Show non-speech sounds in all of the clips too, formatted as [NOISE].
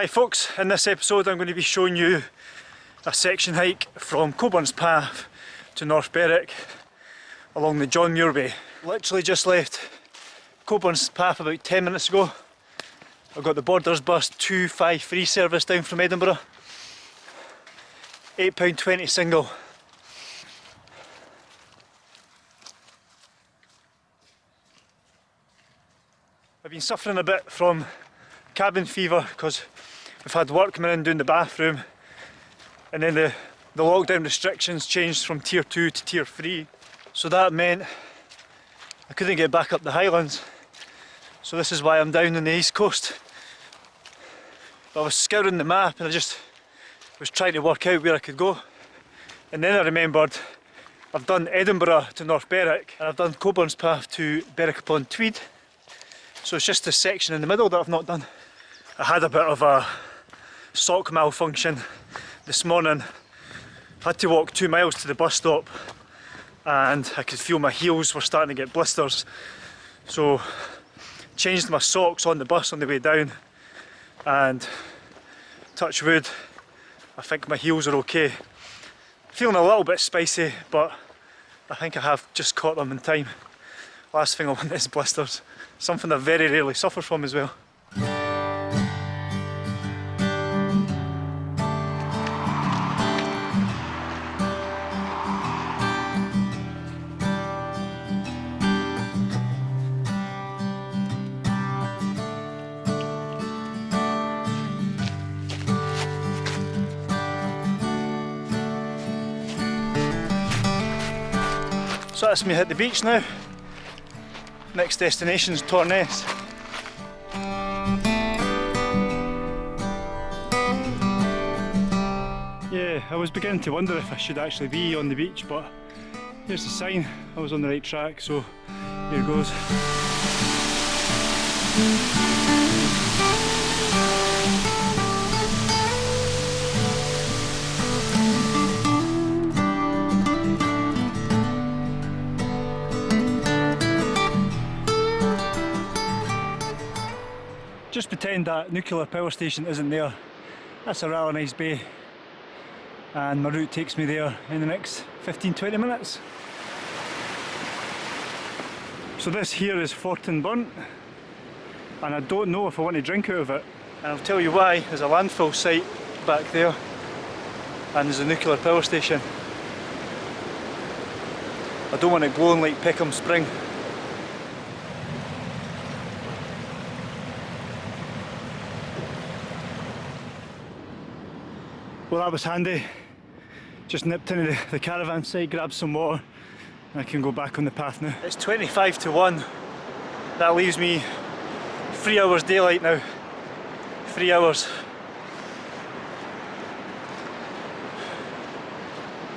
Hi folks, in this episode I'm going to be showing you a section hike from Cockburnspath to North Berwick along the John Muir Way. Literally just left Cockburnspath about 10 minutes ago. I've got the Borders Bus 253 service down from Edinburgh. £8.20 single. I've been suffering a bit from cabin fever because we've had work coming in doing the bathroom and then the, the lockdown restrictions changed from tier 2 to tier 3 so that meant I couldn't get back up the highlands. So this is why I'm down on the east coast. But I was scouring the map and I just was trying to work out where I could go. And then I remembered I've done Edinburgh to North Berwick and I've done Cockburnspath to Berwick upon Tweed so it's just this section in the middle that I've not done. I had a bit of a sock malfunction this morning. Had to walk two miles to the bus stop and I could feel my heels were starting to get blisters. So changed my socks on the bus on the way down and touch wood, I think my heels are okay. Feeling a little bit spicy but I think I have just caught them in time. Last thing I want [LAUGHS] is blisters. Something I very rarely suffer from as well. That's me hit the beach now. Next destination is Torness. Yeah, I was beginning to wonder if I should actually be on the beach, but here's the sign. I was on the right track, so here goes. Just pretend that nuclear power station isn't there. That's a rather nice bay. And my route takes me there in the next 15-20 minutes. So this here is Fortin Burnt. And I don't know if I want to drink out of it. And I'll tell you why. There's a landfill site back there. And there's a nuclear power station. I don't want it glowing like Peckham Spring. Well that was handy. Just nipped into the, the caravan site, grabbed some water and I can go back on the path now. It's 25 to 1. That leaves me three hours daylight now. Three hours.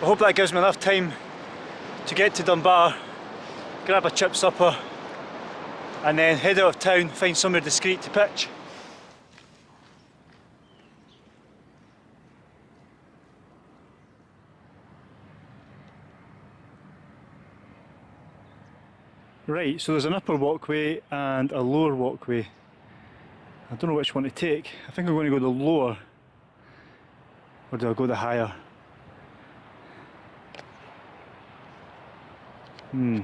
I hope that gives me enough time to get to Dunbar, grab a chip supper and then head out of town, find somewhere discreet to pitch. Right, so there's an upper walkway and a lower walkway. I don't know which one to take. I think I'm going to go the lower. Or do I go the higher? Hmm.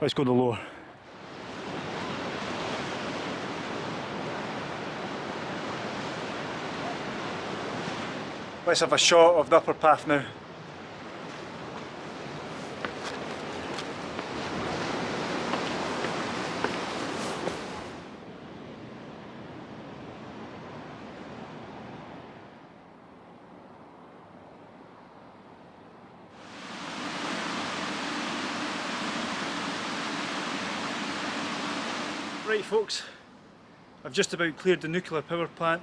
Let's go the lower. Let's have a shot of the upper path now. Right folks, I've just about cleared the nuclear power plant.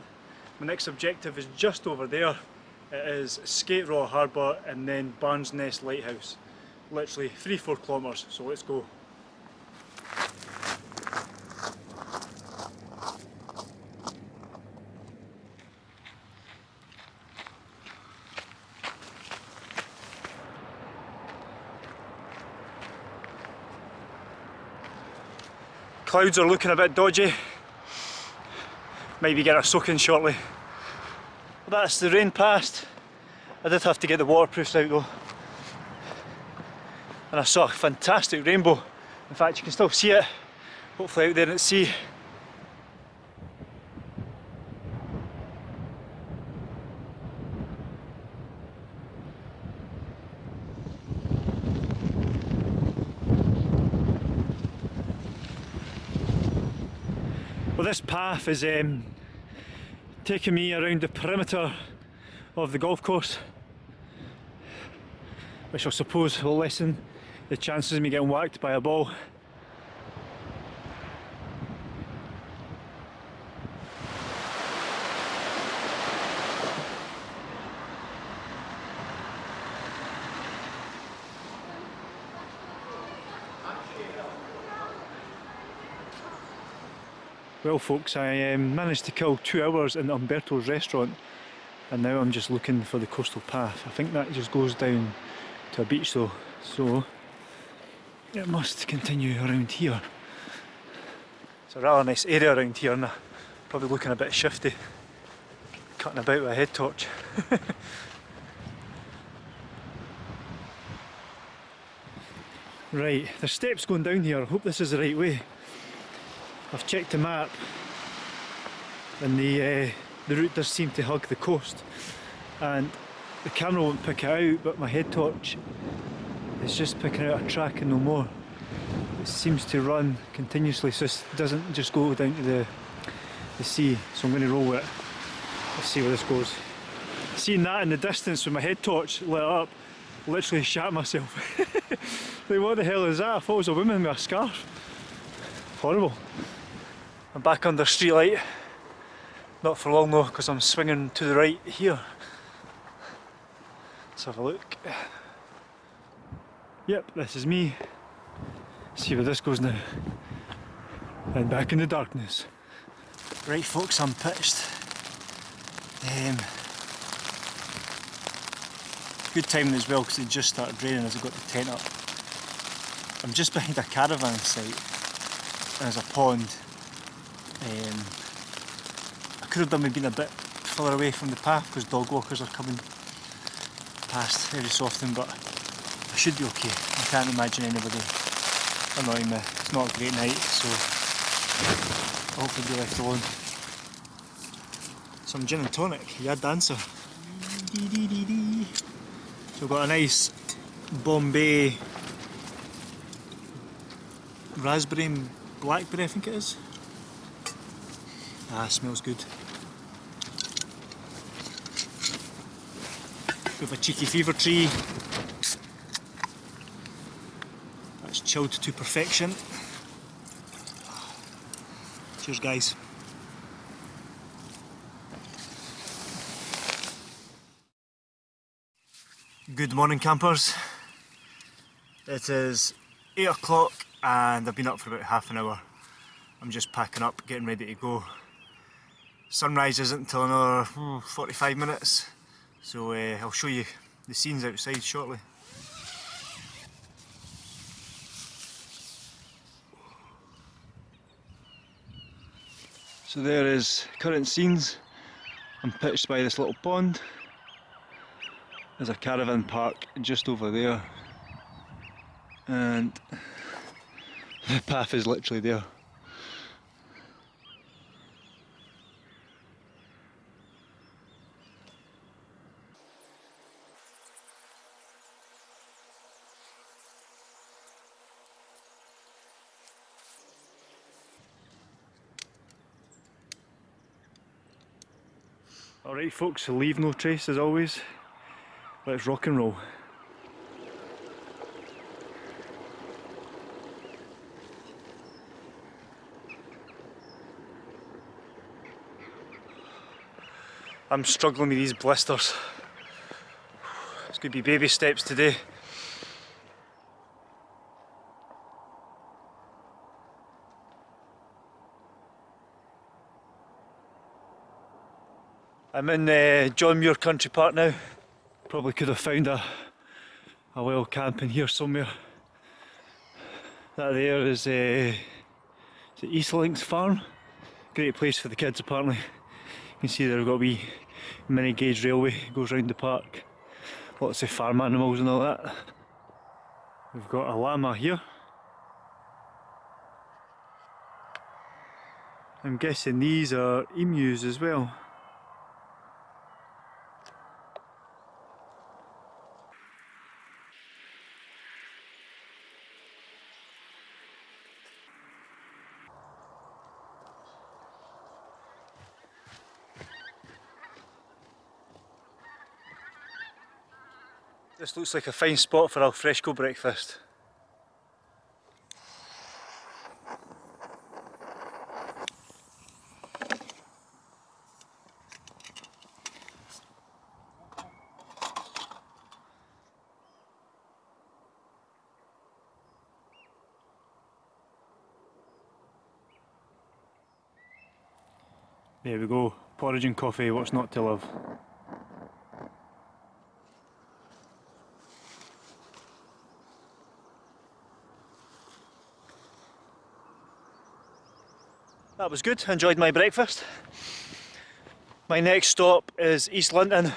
My next objective is just over there. It is Skateraw Harbour and then Barns Ness Lighthouse. Literally 3-4 kilometres, so let's go. Clouds are looking a bit dodgy. Maybe get a soak in shortly. Well, that's the rain past. I did have to get the waterproofs out though. And I saw a fantastic rainbow. In fact, you can still see it, hopefully out there at sea. This path is um, taking me around the perimeter of the golf course, which I suppose will lessen the chances of me getting whacked by a ball. Well folks, I um, managed to kill two hours in Umberto's restaurant and now I'm just looking for the coastal path. I think that just goes down to a beach though, so it must continue around here. It's a rather nice area around here and I'm probably looking a bit shifty, cutting about with a head torch. [LAUGHS] right, there's steps going down here, I hope this is the right way. I've checked the map and the uh, the route does seem to hug the coast and the camera won't pick it out but my head torch is just picking out a track and no more. It seems to run continuously so it doesn't just go down to the, the sea so I'm going to roll with it. Let's see where this goes. Seeing that in the distance with my head torch lit up literally shat myself. [LAUGHS] like what the hell is that? I thought it was a woman with a scarf. Horrible. I'm back under street light. Not for long though, because I'm swinging to the right here. Let's have a look. Yep, this is me. See where this goes now. And back in the darkness. Right folks, I'm pitched. Um, good timing as well because it just started raining as I got the tent up. I'm just behind a caravan site and there's a pond um, I could have done with being a bit further away from the path because dog walkers are coming past every so often but I should be okay. I can't imagine anybody annoying me. It's not a great night so I'll be left alone. Some gin and tonic, yeah dancer. So we've got a nice Bombay raspberry and blackberry I think it is. Ah, smells good. Have a cheeky Fever-Tree. That's chilled to perfection. Cheers guys. Good morning campers. It is 8 o'clock and I've been up for about half an hour. I'm just packing up, getting ready to go. Sunrise isn't until another hmm, 45 minutes, so uh, I'll show you the scenes outside shortly. So there is current scenes. I'm pitched by this little pond. There's a caravan park just over there. And the path is literally there. Alright folks, leave no trace as always. Let's rock and roll. I'm struggling with these blisters. It's going to be baby steps today. I'm in uh, John Muir Country Park now. Probably could have found a, a well camp in here somewhere. That there is, uh, is Farm. Great place for the kids apparently. You can see they've got wee mini gauge railway goes round the park. Lots of farm animals and all that. We've got a llama here. I'm guessing these are emus as well. Looks like a fine spot for our alfresco breakfast. There we go, porridge and coffee, what's not to love. That was good, enjoyed my breakfast. My next stop is East Linton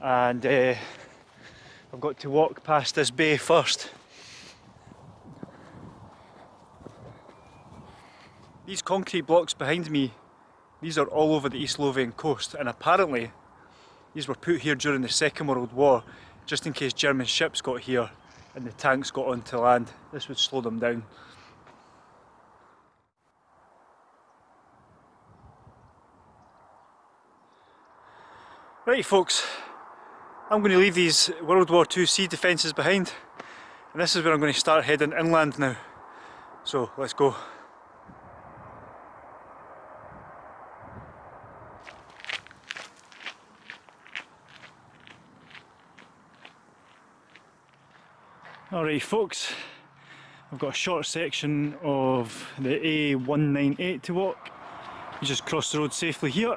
and uh, I've got to walk past this bay first. These concrete blocks behind me, these are all over the East Lothian coast and apparently these were put here during the Second World War just in case German ships got here and the tanks got onto land. This would slow them down. Right folks, I'm going to leave these World War II sea defences behind and this is where I'm going to start heading inland now. So let's go. Alright folks, I've got a short section of the A198 to walk. You just cross the road safely here.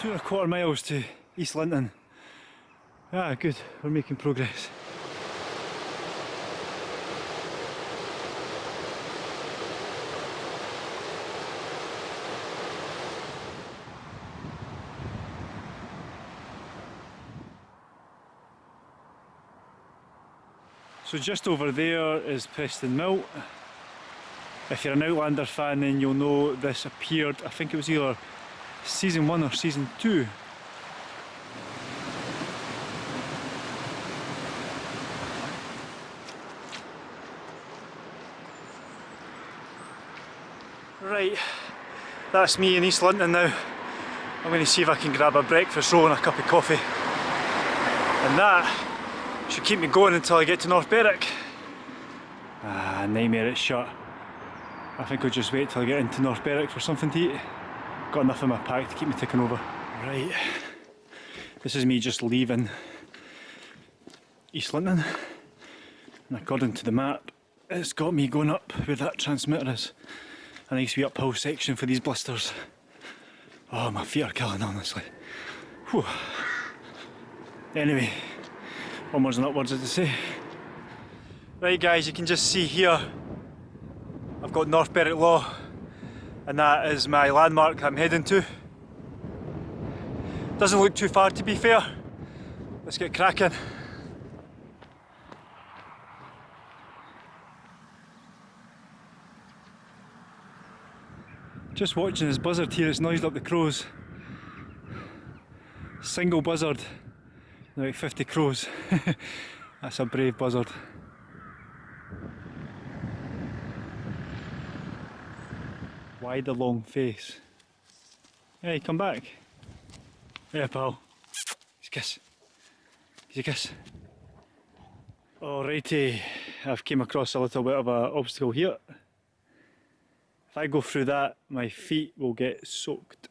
Two and a quarter miles to East Linton. Ah, good, we're making progress. So just over there is Preston Mill. If you're an Outlander fan then you'll know this appeared, I think it was either season one or season two. Right, that's me in East Linton now. I'm going to see if I can grab a breakfast roll and a cup of coffee. And that should keep me going until I get to North Berwick. Ah, nightmare it's shut. I think I'll just wait till I get into North Berwick for something to eat. Got enough in my pack to keep me ticking over. Right, this is me just leaving East Linton. And according to the map, it's got me going up where that transmitter is. A nice wee uphill section for these blisters. Oh, my feet are killing, honestly. Whew. Anyway, onwards and upwards as they say. Right guys, you can just see here, I've got North Berwick Law and that is my landmark I'm heading to. Doesn't look too far to be fair. Let's get cracking. Just watching this buzzard here, it's noised up the crows. Single buzzard, like 50 crows. [LAUGHS] That's a brave buzzard. Why the long face? Hey, come back. Yeah, pal. He's a kiss. He's a kiss. Alrighty, I've came across a little bit of an obstacle here. If I go through that, my feet will get soaked.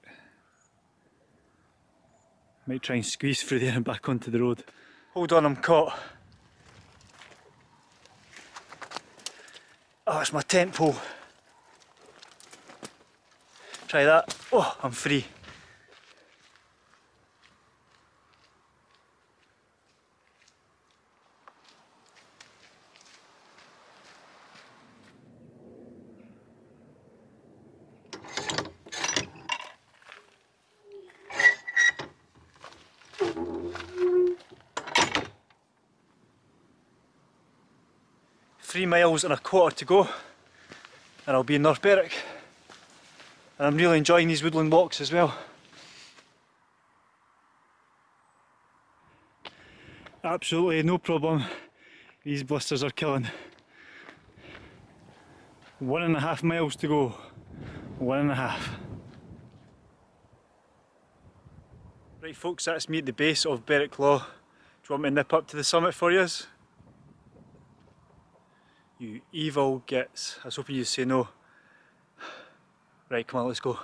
Might try and squeeze through there and back onto the road. Hold on, I'm caught. Oh, it's my tent pole. Try that. Oh, I'm free. Three miles and a quarter to go and I'll be in North Berwick. And I'm really enjoying these woodland walks as well. Absolutely no problem. These blisters are killing. One and a half miles to go. One and a half. Right folks, that's me at the base of Berwick Law. Do you want me to nip up to the summit for yous? You evil gits. I was hoping you'd say no. Right, come on, let's go.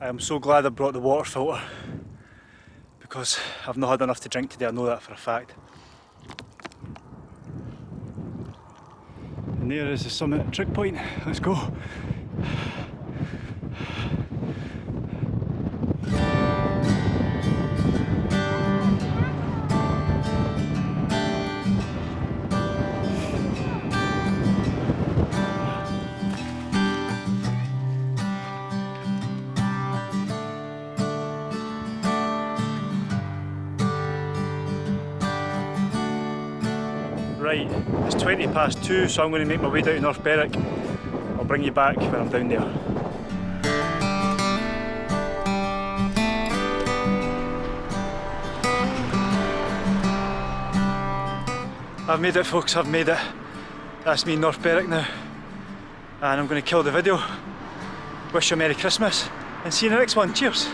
I am so glad I brought the water filter because I've not had enough to drink today, I know that for a fact. And there is the summit trig point, let's go. Right, it's 20 past 2 so I'm going to make my way down to North Berwick. I'll bring you back when I'm down there. I've made it folks, I've made it. That's me North Berwick now. And I'm going to kill the video. Wish you a Merry Christmas and see you in the next one. Cheers!